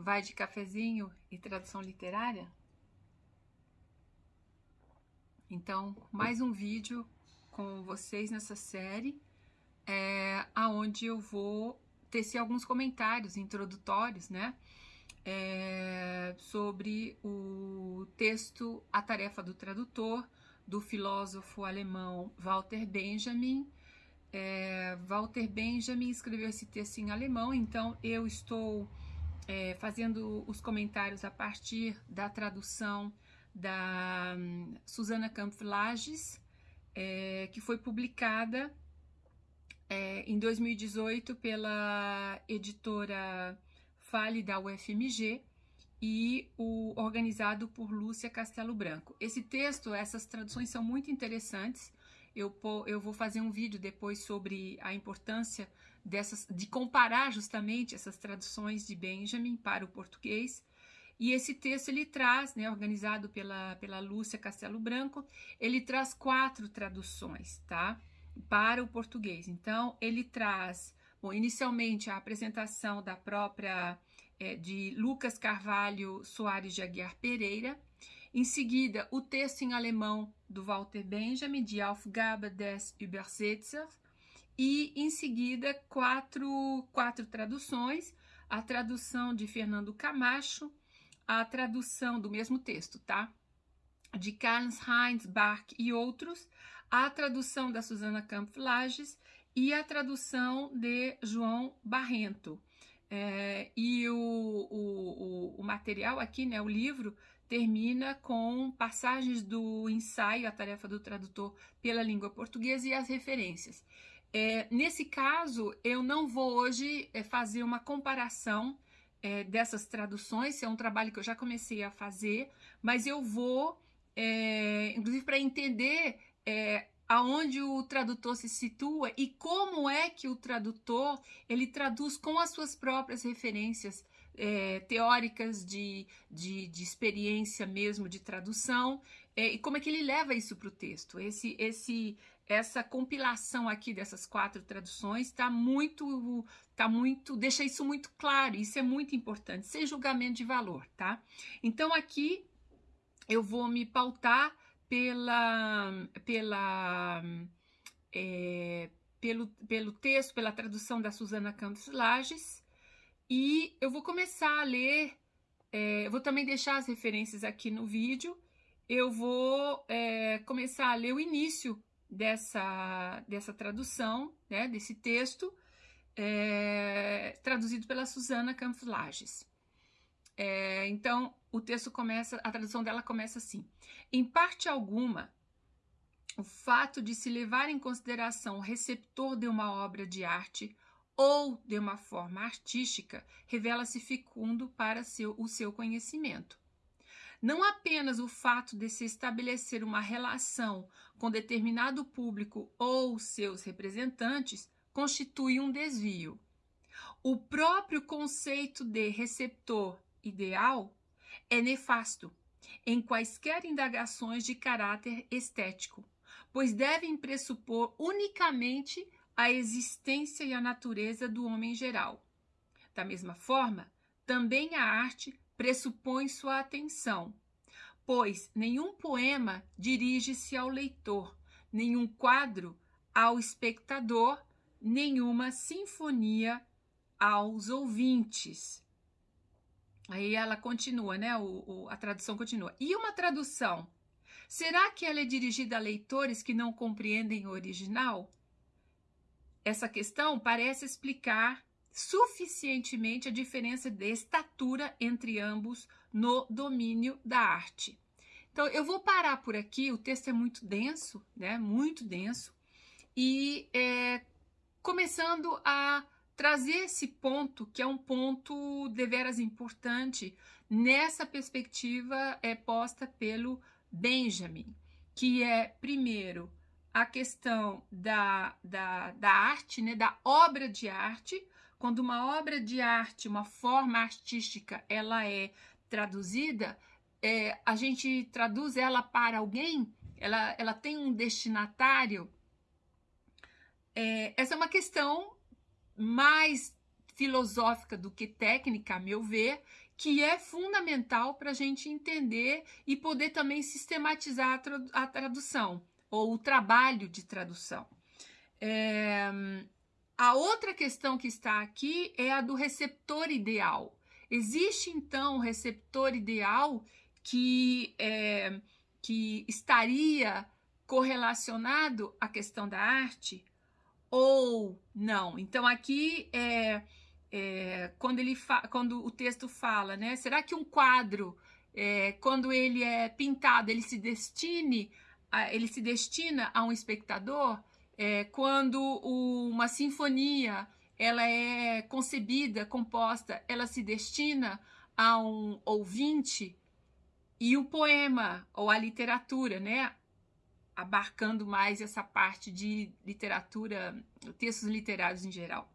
vai de cafezinho e tradução literária? Então, mais um vídeo com vocês nessa série, é, aonde eu vou tecer alguns comentários introdutórios, né? É, sobre o texto A Tarefa do Tradutor, do filósofo alemão Walter Benjamin. É, Walter Benjamin escreveu esse texto em alemão, então eu estou é, fazendo os comentários a partir da tradução da um, Susana Campos Lages, é, que foi publicada é, em 2018 pela editora Fale da UFMG e o organizado por Lúcia Castelo Branco. Esse texto, essas traduções são muito interessantes. Eu, eu vou fazer um vídeo depois sobre a importância dessas, de comparar justamente essas traduções de Benjamin para o português. E esse texto ele traz, né, organizado pela, pela Lúcia Castelo Branco, ele traz quatro traduções, tá? Para o português. Então, ele traz, bom, inicialmente a apresentação da própria, é, de Lucas Carvalho Soares de Aguiar Pereira, em seguida, o texto em alemão do Walter Benjamin, de Aufgabe des Übersetzers, e em seguida quatro, quatro traduções, a tradução de Fernando Camacho, a tradução do mesmo texto, tá? De Carlos Heinz Bach e outros, a tradução da Susana Campos Lages e a tradução de João Barrento. É, e o, o, o, material aqui, né, o livro, termina com passagens do ensaio, a tarefa do tradutor pela língua portuguesa e as referências. É, nesse caso, eu não vou hoje é, fazer uma comparação é, dessas traduções, é um trabalho que eu já comecei a fazer, mas eu vou, é, inclusive para entender é, aonde o tradutor se situa e como é que o tradutor ele traduz com as suas próprias referências é, teóricas de, de, de, experiência mesmo de tradução e como é que ele leva isso para o texto. Esse, esse, essa compilação aqui dessas quatro traduções está muito, tá muito, deixa isso muito claro, isso é muito importante, sem julgamento de valor, tá? Então aqui eu vou me pautar pela, pela, é, pelo, pelo texto, pela tradução da Susana Campos Lages, e eu vou começar a ler, é, eu vou também deixar as referências aqui no vídeo, eu vou é, começar a ler o início dessa, dessa tradução, né, desse texto, é, traduzido pela Susana Campos Lages. É, então, o texto começa, a tradução dela começa assim. Em parte alguma, o fato de se levar em consideração o receptor de uma obra de arte ou de uma forma artística revela-se fecundo para seu, o seu conhecimento. Não apenas o fato de se estabelecer uma relação com determinado público ou seus representantes constitui um desvio. O próprio conceito de receptor ideal é nefasto em quaisquer indagações de caráter estético, pois devem pressupor unicamente a existência e a natureza do homem geral. Da mesma forma, também a arte pressupõe sua atenção, pois nenhum poema dirige-se ao leitor, nenhum quadro ao espectador, nenhuma sinfonia aos ouvintes. Aí ela continua, né? O, o, a tradução continua. E uma tradução? Será que ela é dirigida a leitores que não compreendem o original? Essa questão parece explicar suficientemente a diferença de estatura entre ambos no domínio da arte. Então, eu vou parar por aqui, o texto é muito denso, né? Muito denso. E é, começando a trazer esse ponto, que é um ponto deveras importante, nessa perspectiva é posta pelo Benjamin, que é, primeiro, a questão da, da, da arte, né, da obra de arte, quando uma obra de arte, uma forma artística, ela é traduzida, é, a gente traduz ela para alguém, ela, ela tem um destinatário. É, essa é uma questão mais filosófica do que técnica, a meu ver, que é fundamental para a gente entender e poder também sistematizar a, a tradução ou o trabalho de tradução. É, a outra questão que está aqui é a do receptor ideal. Existe então um receptor ideal que, é, que estaria correlacionado à questão da arte ou não? Então aqui é, é quando ele quando o texto fala, né? Será que um quadro é, quando ele é pintado ele se destine a, ele se destina a um espectador? É, quando o, uma sinfonia ela é concebida, composta, ela se destina a um ouvinte e o poema ou a literatura, né, abarcando mais essa parte de literatura, textos literários em geral.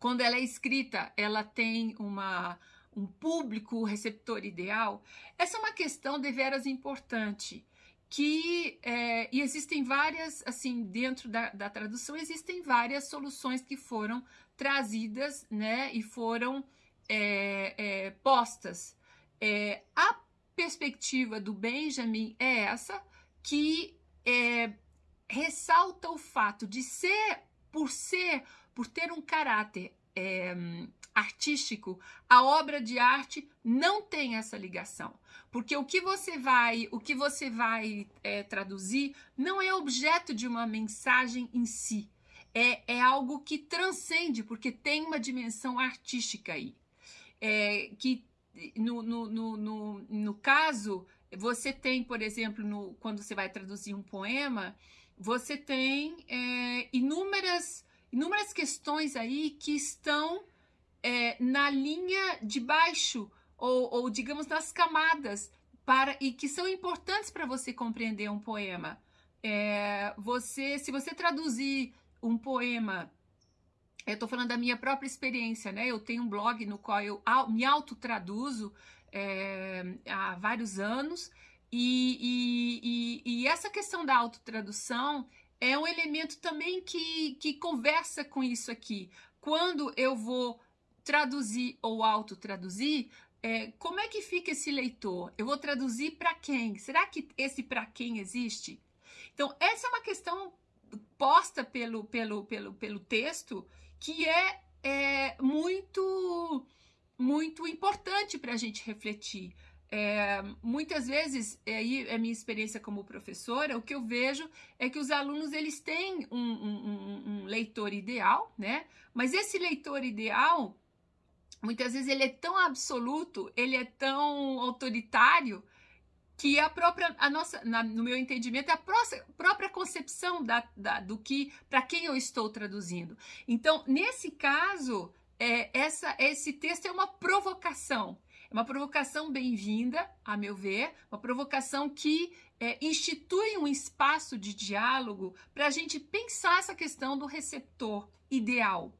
Quando ela é escrita, ela tem uma, um público receptor ideal. Essa é uma questão deveras importante que é, e existem várias, assim, dentro da, da tradução, existem várias soluções que foram trazidas, né, e foram é, é, postas. É, a perspectiva do Benjamin é essa, que é, ressalta o fato de ser, por ser, por ter um caráter é, artístico, a obra de arte não tem essa ligação. Porque o que você vai, o que você vai é, traduzir não é objeto de uma mensagem em si. É, é algo que transcende, porque tem uma dimensão artística aí. É, que no, no, no, no, no caso, você tem, por exemplo, no, quando você vai traduzir um poema, você tem é, inúmeras, inúmeras questões aí que estão é, na linha de baixo ou, ou, digamos, nas camadas para e que são importantes para você compreender um poema. É, você, se você traduzir um poema, eu estou falando da minha própria experiência, né? Eu tenho um blog no qual eu me autotraduzo é, há vários anos e, e, e, e essa questão da autotradução é um elemento também que, que conversa com isso aqui. Quando eu vou traduzir ou autotraduzir, é, como é que fica esse leitor? Eu vou traduzir para quem? Será que esse para quem existe? Então, essa é uma questão posta pelo, pelo, pelo, pelo texto que é, é muito, muito importante para a gente refletir. É, muitas vezes, aí é a minha experiência como professora, o que eu vejo é que os alunos eles têm um, um, um, leitor ideal, né? Mas esse leitor ideal muitas vezes ele é tão absoluto, ele é tão autoritário que a própria, a nossa, na, no meu entendimento, é a própria, própria concepção da, da do que, para quem eu estou traduzindo. Então, nesse caso, é, essa, esse texto é uma provocação. É uma provocação bem-vinda, a meu ver, uma provocação que é, institui um espaço de diálogo para a gente pensar essa questão do receptor ideal,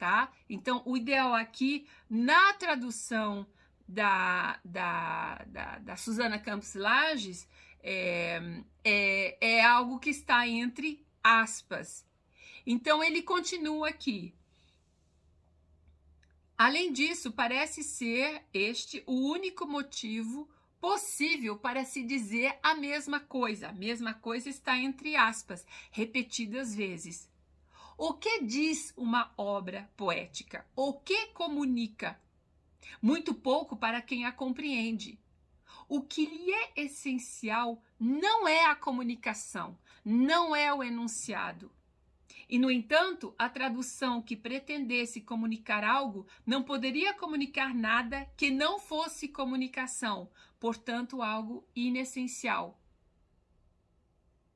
tá? Então, o ideal aqui, na tradução da, da, da, da Suzana Campos Lages, é, é, é algo que está entre aspas. Então, ele continua aqui. Além disso, parece ser este o único motivo possível para se dizer a mesma coisa. A mesma coisa está entre aspas, repetidas vezes. O que diz uma obra poética? O que comunica? Muito pouco para quem a compreende. O que lhe é essencial não é a comunicação, não é o enunciado. E, no entanto, a tradução que pretendesse comunicar algo não poderia comunicar nada que não fosse comunicação, portanto, algo inessencial.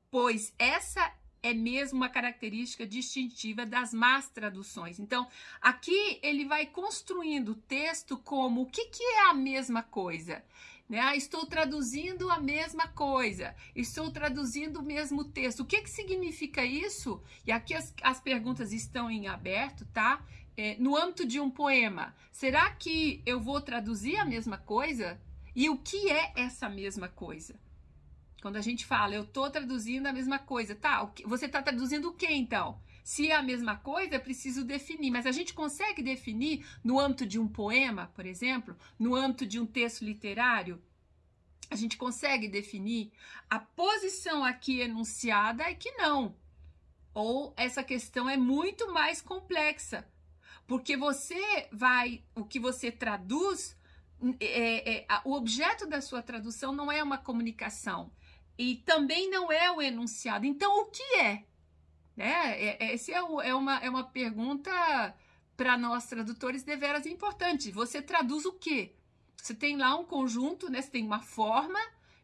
Pois essa é mesmo uma característica distintiva das más traduções. Então, aqui ele vai construindo o texto como o que, que é a mesma coisa. Né? Ah, estou traduzindo a mesma coisa, estou traduzindo o mesmo texto. O que, que significa isso? E aqui as, as perguntas estão em aberto, tá? É, no âmbito de um poema, será que eu vou traduzir a mesma coisa? E o que é essa mesma coisa? Quando a gente fala, eu estou traduzindo a mesma coisa, tá? Você está traduzindo o que então? Se é a mesma coisa, é preciso definir. Mas a gente consegue definir no âmbito de um poema, por exemplo, no âmbito de um texto literário, a gente consegue definir a posição aqui enunciada é que não. Ou essa questão é muito mais complexa. Porque você vai, o que você traduz, é, é, o objeto da sua tradução não é uma comunicação e também não é o enunciado. Então, o que é? Né? É, essa é, é, uma, é uma pergunta para nós tradutores deveras importante. Você traduz o quê? Você tem lá um conjunto, né? você tem uma forma,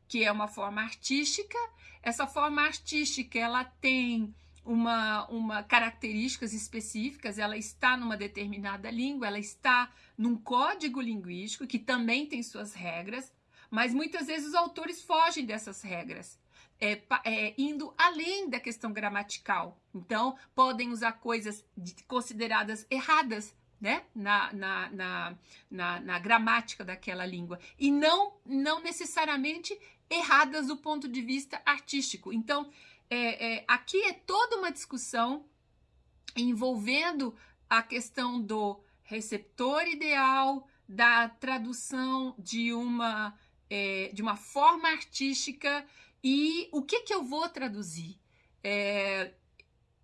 que é uma forma artística. Essa forma artística ela tem uma, uma características específicas, ela está numa determinada língua, ela está num código linguístico que também tem suas regras, mas muitas vezes os autores fogem dessas regras. É, é, indo além da questão gramatical. Então, podem usar coisas de, consideradas erradas né? na, na, na, na, na gramática daquela língua. E não, não necessariamente erradas do ponto de vista artístico. Então, é, é, aqui é toda uma discussão envolvendo a questão do receptor ideal, da tradução de uma, é, de uma forma artística e o que, que eu vou traduzir. É,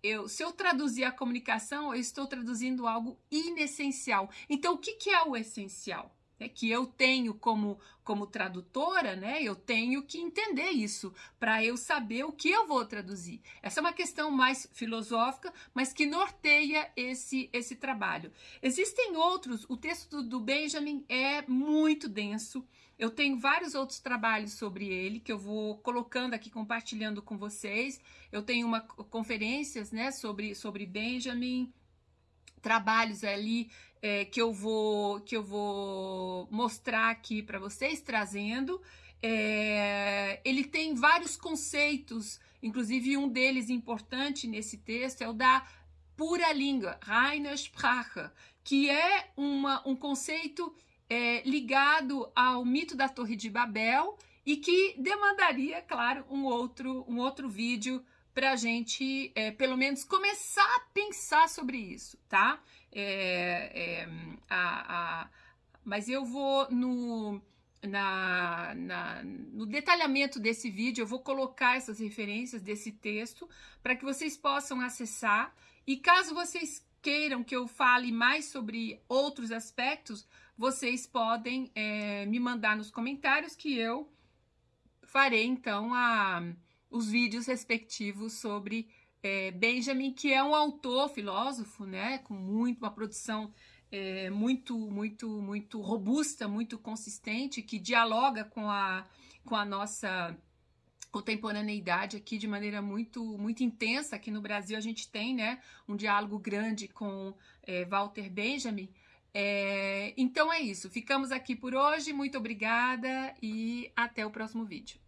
eu, se eu traduzir a comunicação, eu estou traduzindo algo inessencial. Então, o que, que é o essencial? É que eu tenho como, como tradutora, né? Eu tenho que entender isso para eu saber o que eu vou traduzir. Essa é uma questão mais filosófica, mas que norteia esse, esse trabalho. Existem outros, o texto do Benjamin é muito denso. Eu tenho vários outros trabalhos sobre ele que eu vou colocando aqui, compartilhando com vocês. Eu tenho uma conferências, né, sobre, sobre Benjamin, trabalhos ali é, que eu vou que eu vou mostrar aqui para vocês trazendo. É, ele tem vários conceitos, inclusive um deles importante nesse texto é o da pura língua, reine Sprache, que é uma, um conceito é, ligado ao mito da Torre de Babel e que demandaria, claro, um outro, um outro vídeo para a gente, é, pelo menos, começar a pensar sobre isso, tá? É, é, a, a, mas eu vou no, na, na, no detalhamento desse vídeo, eu vou colocar essas referências desse texto para que vocês possam acessar. E caso vocês queiram que eu fale mais sobre outros aspectos, vocês podem é, me mandar nos comentários que eu farei então a os vídeos respectivos sobre é, Benjamin, que é um autor, filósofo, né, com muito, uma produção é, muito, muito, muito robusta, muito consistente, que dialoga com a, com a nossa contemporaneidade aqui de maneira muito, muito intensa. Aqui no Brasil a gente tem, né, um diálogo grande com é, Walter Benjamin. É, então é isso, ficamos aqui por hoje, muito obrigada e até o próximo vídeo.